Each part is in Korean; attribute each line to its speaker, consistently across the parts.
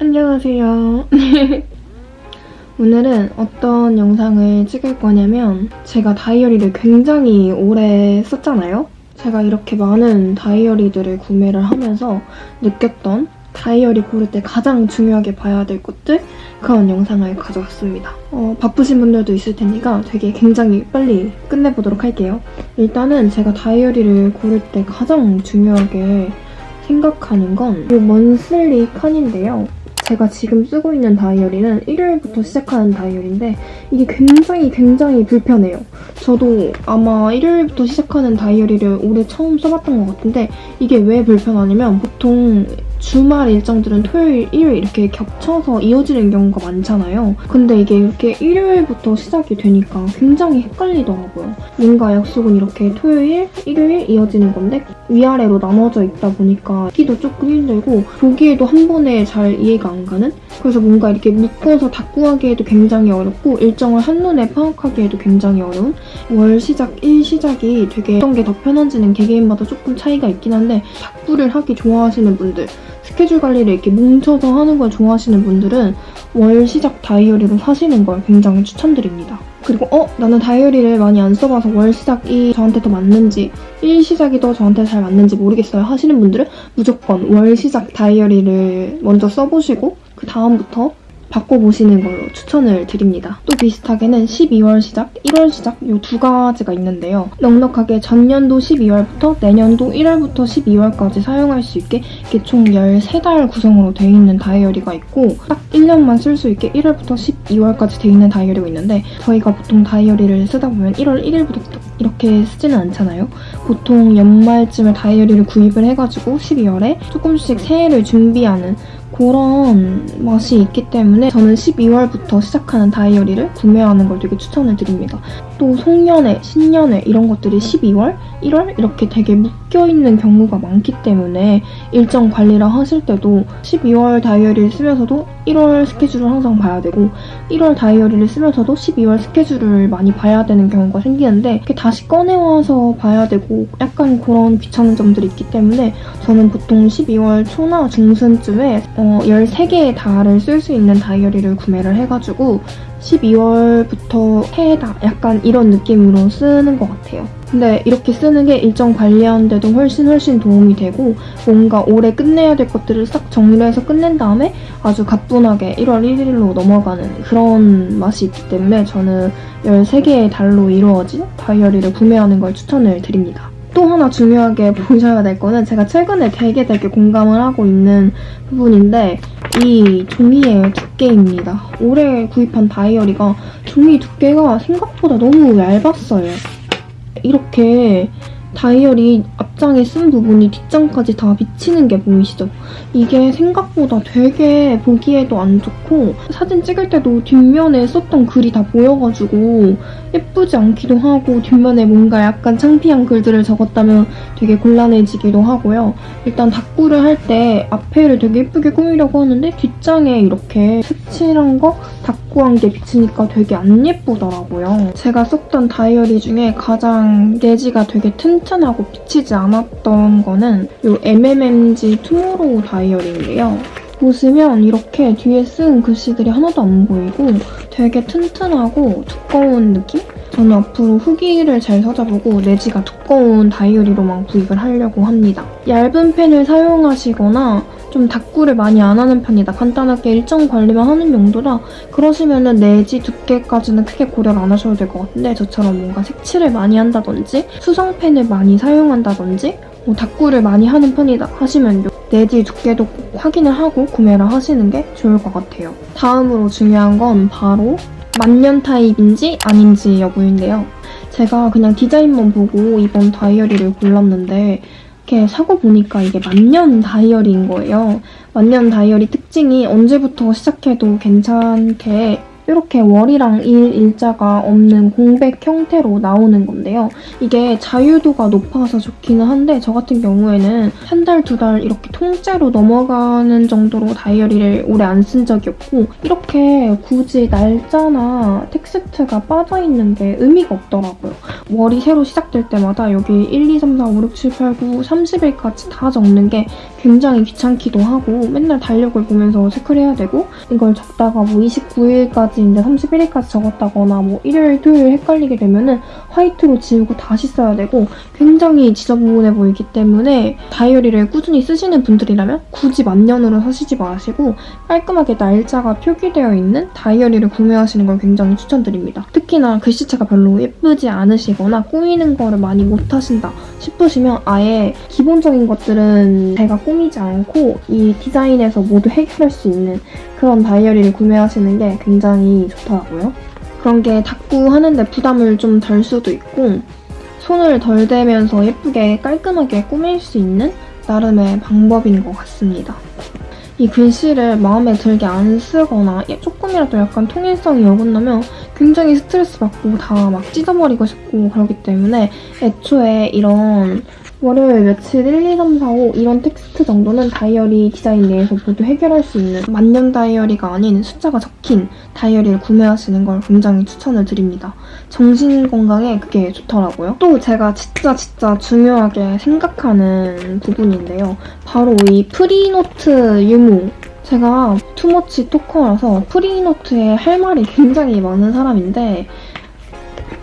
Speaker 1: 안녕하세요. 오늘은 어떤 영상을 찍을 거냐면 제가 다이어리를 굉장히 오래 썼잖아요. 제가 이렇게 많은 다이어리들을 구매를 하면서 느꼈던 다이어리 고를 때 가장 중요하게 봐야 될 것들 그런 영상을 가져왔습니다. 어, 바쁘신 분들도 있을 테니까 되게 굉장히 빨리 끝내보도록 할게요. 일단은 제가 다이어리를 고를 때 가장 중요하게 생각하는 건 이 먼슬리 칸인데요. 제가 지금 쓰고 있는 다이어리는 일요일부터 시작하는 다이어리인데 이게 굉장히 굉장히 불편해요. 저도 아마 일요일부터 시작하는 다이어리를 올해 처음 써봤던 것 같은데 이게 왜 불편하냐면 보통 주말 일정들은 토요일, 일요일 이렇게 겹쳐서 이어지는 경우가 많잖아요. 근데 이게 이렇게 일요일부터 시작이 되니까 굉장히 헷갈리더라고요. 뭔가 약속은 이렇게 토요일, 일요일 이어지는 건데 위아래로 나눠져 있다 보니까 하기도 조금 힘들고 보기에도 한 번에 잘 이해가 안 가는? 그래서 뭔가 이렇게 묶어서 다 구하기에도 굉장히 어렵고 일정을 한눈에 파악하기에도 굉장히 어려운 월 시작, 일 시작이 되게 어떤 게 더 편한지는 개개인마다 조금 차이가 있긴 한데 탁구를 하기 좋아하시는 분들 스케줄 관리를 이렇게 뭉쳐서 하는 걸 좋아하시는 분들은 월 시작 다이어리로 사시는 걸 굉장히 추천드립니다. 그리고 어? 나는 다이어리를 많이 안 써봐서 월 시작이 저한테 더 맞는지 일 시작이 더 저한테 잘 맞는지 모르겠어요 하시는 분들은 무조건 월 시작 다이어리를 먼저 써보시고 그 다음부터 바꿔보시는 걸로 추천을 드립니다. 또 비슷하게는 12월 시작, 1월 시작 이 두 가지가 있는데요. 넉넉하게 전년도 12월부터 내년도 1월부터 12월까지 사용할 수 있게 이게 총 13달 구성으로 되어 있는 다이어리가 있고 딱 1년만 쓸 수 있게 1월부터 12월까지 되어 있는 다이어리가 있는데 저희가 보통 다이어리를 쓰다 보면 1월 1일부터 이렇게 쓰지는 않잖아요. 보통 연말쯤에 다이어리를 구입을 해가지고 12월에 조금씩 새해를 준비하는 그런 맛이 있기 때문에 저는 12월부터 시작하는 다이어리를 구매하는 걸 되게 추천을 드립니다. 또 송년회, 신년회 이런 것들이 12월, 1월 이렇게 되게 묶여있는 경우가 많기 때문에 일정 관리를 하실 때도 12월 다이어리를 쓰면서도 1월 스케줄을 항상 봐야 되고 1월 다이어리를 쓰면서도 12월 스케줄을 많이 봐야 되는 경우가 생기는데 다시 꺼내와서 봐야 되고 약간 그런 귀찮은 점들이 있기 때문에 저는 보통 12월 초나 중순쯤에 어, 13개의 달을 쓸 수 있는 다이어리를 구매를 해가지고 12월부터 해다 약간 이런 느낌으로 쓰는 것 같아요. 근데 이렇게 쓰는 게 일정 관리하는데도 훨씬 훨씬 도움이 되고 뭔가 올해 끝내야 될 것들을 싹 정리를 해서 끝낸 다음에 아주 가뿐하게 1월 1일로 넘어가는 그런 맛이 있기 때문에 저는 13개의 달로 이루어진 다이어리를 구매하는 걸 추천을 드립니다. 또 하나 중요하게 보셔야 될 거는 제가 최근에 되게 되게 공감을 하고 있는 부분인데 이 종이의 두께입니다. 올해 구입한 다이어리가 종이 두께가 생각보다 너무 얇았어요. 이렇게 다이어리 앞장에 쓴 부분이 뒷장까지 다 비치는 게 보이시죠? 이게 생각보다 되게 보기에도 안 좋고 사진 찍을 때도 뒷면에 썼던 글이 다 보여가지고 예쁘지 않기도 하고 뒷면에 뭔가 약간 창피한 글들을 적었다면 되게 곤란해지기도 하고요. 일단 닥구를 할 때 앞에를 되게 예쁘게 꾸미려고 하는데 뒷장에 이렇게 색칠한 거 닥구 한 게 비치니까 되게 안 예쁘더라고요. 제가 썼던 다이어리 중에 가장 내지가 되게 튼튼하고 비치지 않았던 거는 이 MMMG 투모로우 다이어리인데요. 보시면 이렇게 뒤에 쓴 글씨들이 하나도 안 보이고 되게 튼튼하고 두꺼운 느낌? 저는 앞으로 후기를 잘 찾아보고 내지가 두꺼운 다이어리로만 구입을 하려고 합니다. 얇은 펜을 사용하시거나 좀 닥구를 많이 안 하는 편이다. 간단하게 일정 관리만 하는 용도라 그러시면 은 내지 두께까지는 크게 고려를 안 하셔도 될 것 같은데 저처럼 뭔가 색칠을 많이 한다든지 수성펜을 많이 사용한다든지 뭐 닥구를 많이 하는 편이다 하시면 내지 두께도 꼭 확인을 하고 구매를 하시는 게 좋을 것 같아요. 다음으로 중요한 건 바로 만년 타입인지 아닌지 여부인데요. 제가 그냥 디자인만 보고 이번 다이어리를 골랐는데 이렇게 사고 보니까 이게 만년 다이어리인 거예요. 만년 다이어리 특징이 언제부터 시작해도 괜찮게 이렇게 월이랑 일, 일자가 없는 공백 형태로 나오는 건데요. 이게 자유도가 높아서 좋기는 한데 저 같은 경우에는 한 달, 두 달 이렇게 통째로 넘어가는 정도로 다이어리를 오래 안 쓴 적이 없고 이렇게 굳이 날짜나 텍스트가 빠져있는 게 의미가 없더라고요. 월이 새로 시작될 때마다 여기 1, 2, 3, 4, 5, 6, 7, 8, 9, 30일까지 다 적는 게 굉장히 귀찮기도 하고 맨날 달력을 보면서 체크를 해야 되고 이걸 적다가 뭐 29일까지 이제 31일까지 적었다거나 뭐 일요일, 토요일 헷갈리게 되면은 화이트로 지우고 다시 써야 되고 굉장히 지저분해 보이기 때문에 다이어리를 꾸준히 쓰시는 분들이라면 굳이 만년으로 사시지 마시고 깔끔하게 날짜가 표기되어 있는 다이어리를 구매하시는 걸 굉장히 추천드립니다. 특히나 글씨체가 별로 예쁘지 않으시거나 꾸미는 거를 많이 못하신다 싶으시면 아예 기본적인 것들은 제가 꾸미지 않고 이 디자인에서 모두 해결할 수 있는 그런 다이어리를 구매하시는 게 굉장히 좋더라고요. 그런 게 닦고 하는데 부담을 좀 덜 수도 있고 손을 덜 대면서 예쁘게 깔끔하게 꾸밀 수 있는 나름의 방법인 것 같습니다. 이 글씨를 마음에 들게 안 쓰거나 조금이라도 약간 통일성이 어긋나면 굉장히 스트레스 받고 다 막 찢어버리고 싶고 그러기 때문에 애초에 이런 월요일 며칠 1, 2, 3, 4, 5 이런 텍스트 정도는 다이어리 디자인 내에서 모두 해결할 수 있는 만년 다이어리가 아닌 숫자가 적힌 다이어리를 구매하시는 걸 굉장히 추천을 드립니다. 정신 건강에 그게 좋더라고요. 또 제가 진짜 진짜 중요하게 생각하는 부분인데요. 바로 이 free note 유무 제가 투머치 토커라서 프리노트에 할 말이 굉장히 많은 사람인데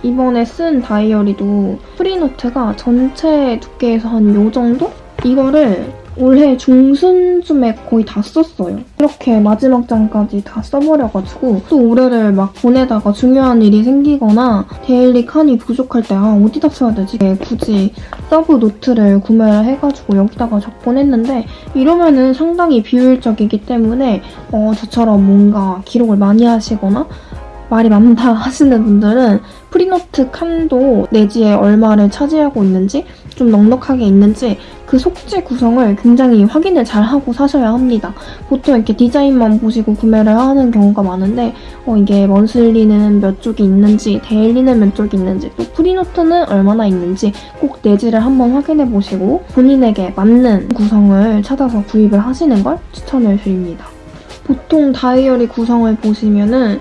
Speaker 1: 이번에 쓴 다이어리도 free note가 전체 두께에서 한요 정도? 이거를 올해 중순쯤에 거의 다 썼어요. 이렇게 마지막 장까지 다 써버려가지고 또 올해를 막 보내다가 중요한 일이 생기거나 daily 칸이 부족할 때 아 어디다 써야 되지? 굳이 서브 노트를 구매를 해가지고 여기다가 적곤 했는데 이러면은 상당히 비효율적이기 때문에 어, 저처럼 뭔가 기록을 많이 하시거나 말이 많다 하시는 분들은 free note 칸도 내지에 얼마를 차지하고 있는지 좀 넉넉하게 있는지 그 속지 구성을 굉장히 확인을 잘 하고 사셔야 합니다. 보통 이렇게 디자인만 보시고 구매를 하는 경우가 많은데 어, 이게 monthly는 몇 쪽이 있는지 daily는 몇 쪽이 있는지 또 free note는 얼마나 있는지 꼭 내지를 한번 확인해 보시고 본인에게 맞는 구성을 찾아서 구입을 하시는 걸 추천을 드립니다. 보통 다이어리 구성을 보시면은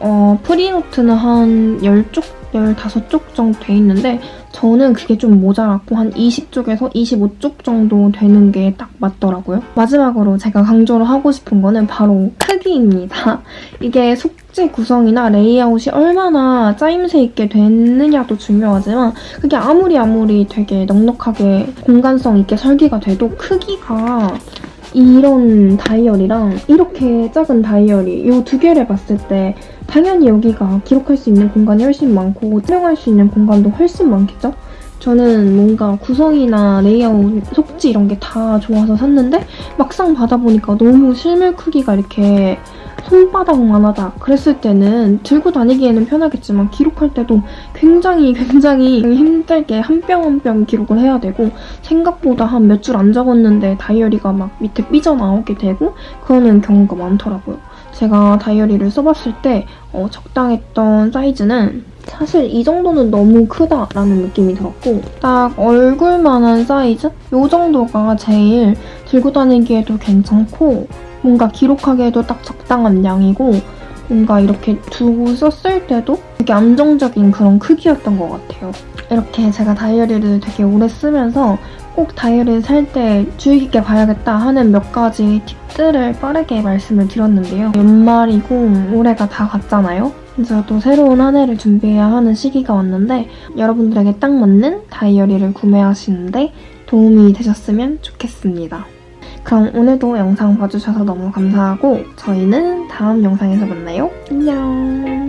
Speaker 1: 어, free note는 한 10쪽, 15쪽 정도 돼 있는데 저는 그게 좀 모자랐고 한 20쪽에서 25쪽 정도 되는 게 딱 맞더라고요. 마지막으로 제가 강조를 하고 싶은 거는 바로 크기입니다. 이게 속지 구성이나 레이아웃이 얼마나 짜임새 있게 됐느냐도 중요하지만 그게 아무리 아무리 되게 넉넉하게 공간성 있게 설계가 돼도 크기가 이런 다이어리랑 이렇게 작은 다이어리 이 두 개를 봤을 때 당연히 여기가 기록할 수 있는 공간이 훨씬 많고 촬영할 수 있는 공간도 훨씬 많겠죠? 저는 뭔가 구성이나 레이아웃, 속지 이런 게 다 좋아서 샀는데 막상 받아보니까 너무 실물 크기가 이렇게 손바닥만 하다 그랬을 때는 들고 다니기에는 편하겠지만 기록할 때도 굉장히 굉장히 힘들게 한뼘한뼘 기록을 해야 되고 생각보다 한 몇 줄 안 적었는데 다이어리가 막 밑에 삐져나오게 되고 그러는 경우가 많더라고요. 제가 다이어리를 써봤을 때 어, 적당했던 사이즈는 사실 이 정도는 너무 크다라는 느낌이 들었고 딱 얼굴만한 사이즈? 이 정도가 제일 들고 다니기에도 괜찮고 뭔가 기록하기에도 딱 적당한 양이고 뭔가 이렇게 두고 썼을 때도 되게 안정적인 그런 크기였던 것 같아요. 이렇게 제가 다이어리를 되게 오래 쓰면서 꼭 다이어리를 살 때 주의 깊게 봐야겠다 하는 몇 가지 팁들을 빠르게 말씀을 드렸는데요. 연말이고 올해가 다 갔잖아요. 이제 또 새로운 한 해를 준비해야 하는 시기가 왔는데 여러분들에게 딱 맞는 다이어리를 구매하시는데 도움이 되셨으면 좋겠습니다. 그럼 오늘도 영상 봐주셔서 너무 감사하고 저희는 다음 영상에서 만나요. 안녕!